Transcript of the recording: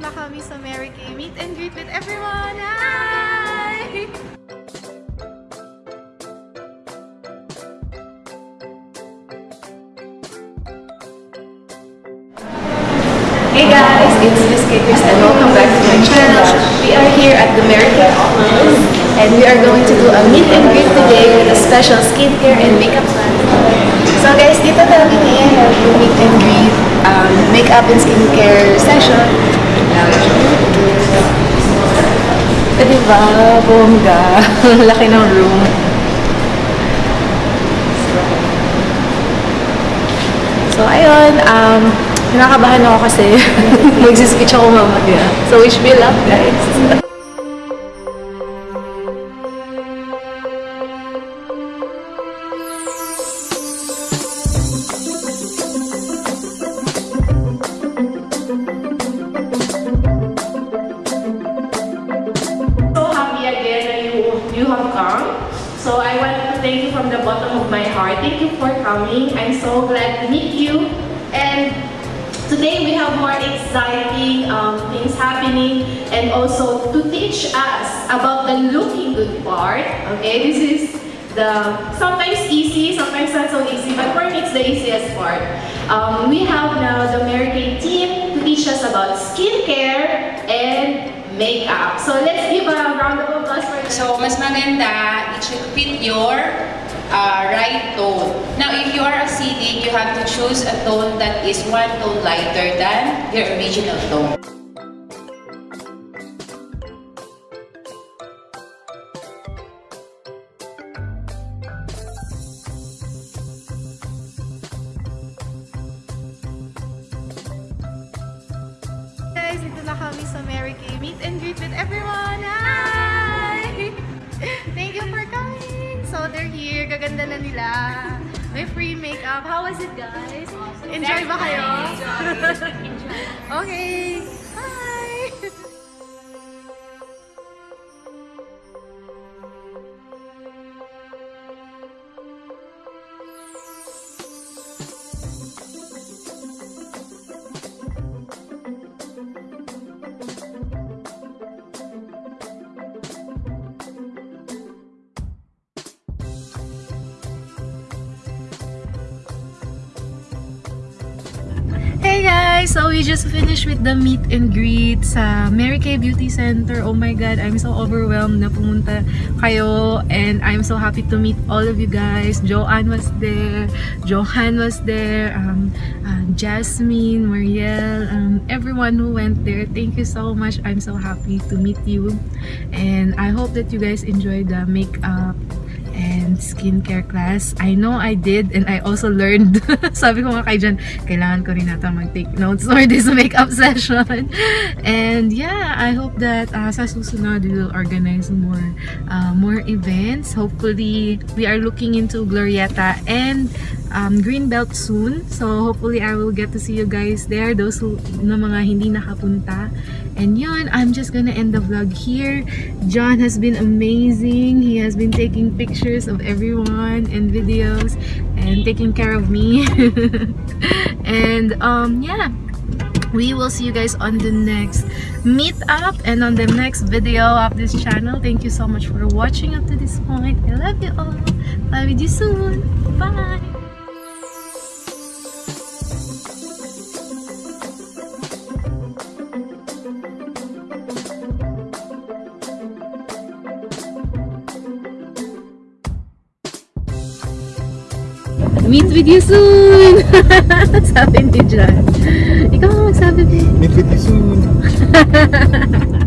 na kami sa Mary Kay Meet and Greet with everyone! Hi! Hey guys, it's Miss Kakers and welcome back to my channel. We are here at the Mary Kay office and we are going to do a meet and greet today with a special skincare and makeup class. So guys, dito namin i-have yung meet and greet, um, makeup and skincare session. Eh, diba? Bongga. Laki ng room. So, ayun, um, nakakabahan ako kasi magsispeech ako mamaya. So, wish me luck, guys. So I want to thank you from the bottom of my heart. Thank you for coming. I'm so glad to meet you. And today we have more exciting um, things happening and also to teach us about the looking good part. Okay, this is the sometimes easy, sometimes not so easy, but for me it's the easiest part. Um, we have now the Mary Kay team to teach us about skincare and makeup. So let's give a round of applause for them. So, mas maganda, it should fit your uh, right tone. Now, if you are acidic, you have to choose a tone that is one tone lighter than your original tone. Guys, dito na kami sa Mary Kay Meet and Greet with everyone! Hi! Thank you for coming! So, they're here. Gaganda na nila. May free makeup. How was it, guys? Enjoy ba kayo? okay. Guys! So we just finished with the meet and greet sa Mary Kay Beauty Center. Oh my God, I'm so overwhelmed na pumunta kayo and I'm so happy to meet all of you guys. Joanne was there, Johan was there, um, uh, Jasmine, Marielle, um, everyone who went there. Thank you so much. I'm so happy to meet you and I hope that you guys enjoyed the makeup and skincare class. I know I did and I also learned. Sabi ko nga kay Jan, kailangan ko rin nata mag-take notes for this makeup session. And yeah, I hope that uh, sa susunod we will organize more uh, more events. Hopefully, we are looking into Glorieta and um, Greenbelt soon. So hopefully I will get to see you guys there, those who na mga hindi nakapunta. And yun, I'm just gonna end the vlog here. John has been amazing. He has been taking pictures of everyone and videos and taking care of me. and um, yeah, we will see you guys on the next meetup and on the next video of this channel. Thank you so much for watching up to this point. I love you all. Bye with you soon. Bye. Meet with you soon! sabi ni John. Ikaw ang magsabi. Meet with you soon.